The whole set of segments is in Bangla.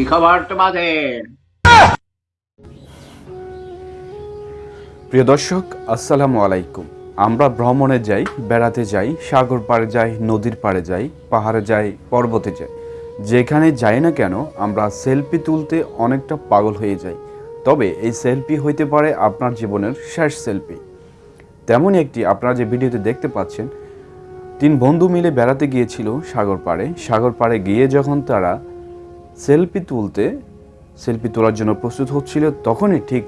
কি খবর তোমাদের? প্রিয় দর্শক, আসসালামু আলাইকুম। আমরা ভ্রমণে যাই, বেড়াতে যাই, সাগর পাড়ে যাই, নদীর পাড়ে যাই, পাহাড়ে যাই, পর্বতে যাই। যেখানে যাই না কেন, আমরা সেলফি তুলতে অনেকটা পাগল হয়ে যাই। তবে এই সেলফি হইতে পারে আপনার জীবনের শেষ সেলফি। তেমনই একটি আপনারা যে ভিডিওতে দেখতে পাচ্ছেন, তিন বন্ধু মিলে বেড়াতে গিয়েছিল সাগর পাড়ে। সাগর পাড়ে গিয়ে যখন তারা সেলফি তুলতে, সেলফি তোলার জন্য প্রস্তুত হচ্ছিল তখনই, ঠিক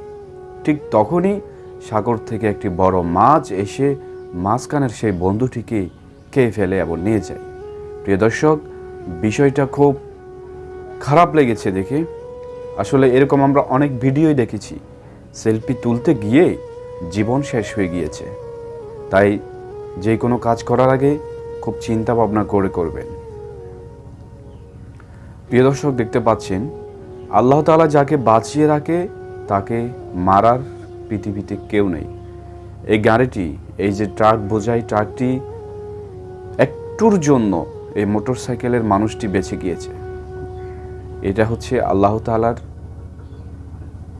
ঠিক তখনই সাগর থেকে একটি বড় মাছ এসে মাঝখানের সেই বন্ধুটিকে খেয়ে ফেলে এবং নিয়ে যায়। প্রিয় দর্শক, বিষয়টা খুব খারাপ লেগেছে দেখে। আসলে এরকম আমরা অনেক ভিডিওই দেখেছি। সেলফি তুলতে গিয়ে জীবন শেষ হয়ে গিয়েছে। তাই যে কোনো কাজ করার আগে খুব চিন্তা ভাবনা করে করবেন। প্রিয় দর্শক, দেখতে পাচ্ছেন, আল্লাহ তালা যাকে বাঁচিয়ে রাখে, তাকে মারার পৃথিবীতে কেউ নেই। এই গাড়িটি, এই যে ট্রাক, বোঝাই ট্রাকটি, একটুর জন্য এই মোটর সাইকেলের মানুষটি বেঁচে গিয়েছে। এটা হচ্ছে আল্লাহ তালার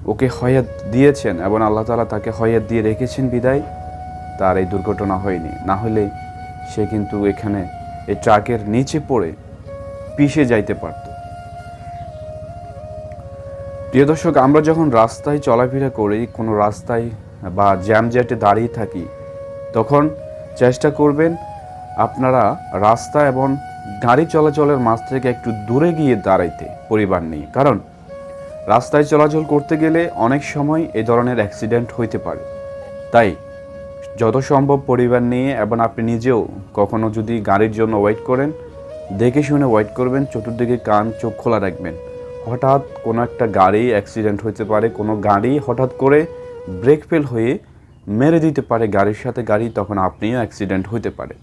ওকে হয়াত দিয়েছেন এবং আল্লাহ তাআলা তাকে হয়াত দিয়ে রেখেছেন বিদায়। তার এই দুর্ঘটনা হয়নি। না হলে সে কিন্তু এখানে, এই ট্রাকের নিচে পড়ে পিষে যাইতে পারত। প্রিয় দর্শক, আমরা যখন রাস্তায় চলাফেরা করি, কোনো রাস্তায় বা জ্যাম জ্যাটে দাঁড়িয়ে থাকি, তখন চেষ্টা করবেন আপনারা রাস্তা এবং গাড়ি চলাচলের মাঝ থেকে একটু দূরে গিয়ে দাঁড়াইতে, পরিবার নিয়ে। কারণ রাস্তায় চলাচল করতে গেলে অনেক সময় এই ধরনের অ্যাক্সিডেন্ট হইতে পারে। তাই যত সম্ভব পরিবার নিয়ে এবং আপনি নিজেও কখনো যদি গাড়ির জন্য ওয়েট করেন, দেখে শুনে ওয়েট করবেন, চতুর্দিকে কান চোখ খোলা রাখবেন। হঠাৎ কোনো একটা গাড়ি অ্যাক্সিডেন্ট হতে পারে, কোনো গাড়ি হঠাৎ করে ব্রেক ফেল হয়ে মেরে দিতে পারে গাড়ির সাথে, গাড়ি তখন আপনিও অ্যাক্সিডেন্ট হতে পারে